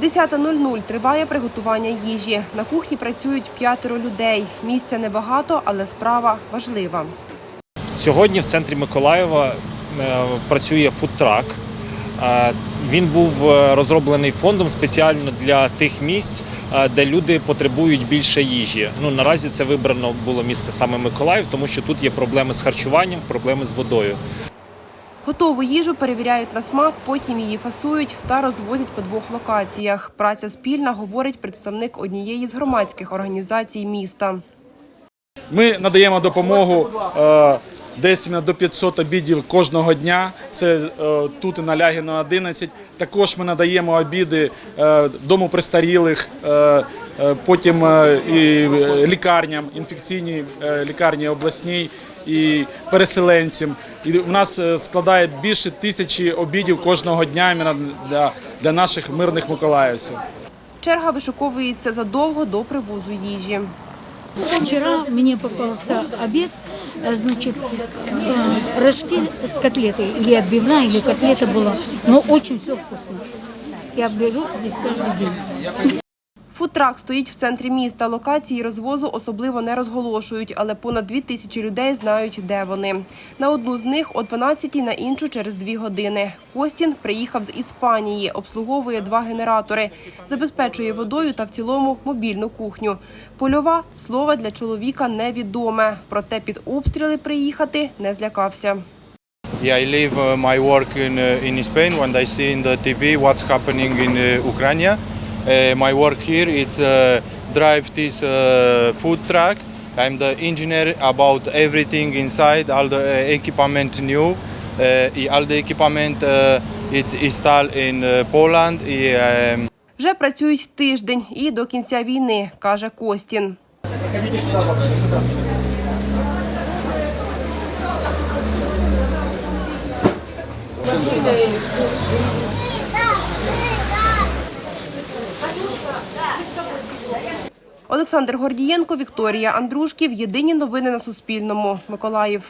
10.00 триває приготування їжі. На кухні працюють п'ятеро людей. Місця небагато, але справа важлива. Сьогодні в центрі Миколаєва е, працює фудтрак. Е, Він був е, розроблений фондом спеціально для тих місць, де люди потребують більше їжі. Ну наразі це вибрано було місце саме Миколаїв, тому що тут є проблеми з харчуванням, проблеми з водою. Готову їжу перевіряють на смак, потім її фасують та розвозять по двох локаціях. Праця спільна, говорить представник однієї з громадських організацій міста. Ми надаємо допомогу е, десь до 500 обідів кожного дня. Це е, тут на Лягіна 11. Також ми надаємо обіди е, дому престарілих, потім е, і лікарням, інфекційній е, лікарні обласній і переселенцям. І у нас е, складає більше тисячі обідів кожного дня іменно для, для наших мирних миколаївців. Черга вишуковується задовго до привозу їжі. Вчера мне попался обед, э, значит, э, рожки с котлетой, или отбивная, или котлета была, но очень все вкусно. Я беру здесь каждый день. Фудтрак стоїть в центрі міста. Локації розвозу особливо не розголошують, але понад дві тисячі людей знають, де вони. На одну з них о 12 на іншу через дві години. Костін приїхав з Іспанії, обслуговує два генератори, забезпечує водою та в цілому мобільну кухню. Польова слово для чоловіка невідоме, проте під обстріли приїхати не злякався. Yeah, I leave uh, my work in, uh, in Spain when I see in the TV what's happening in uh, Ukraine. Uh, my work here is uh, drive this uh, food truck. I'm the engineer about everything inside, all the uh, equipment new. Uh, all the equipment uh, it's installed in uh, Poland. Um, Вже працюють тиждень і до кінця війни, каже Костін. Олександр Гордієнко, Вікторія Андрушків. Єдині новини на Суспільному. Миколаїв.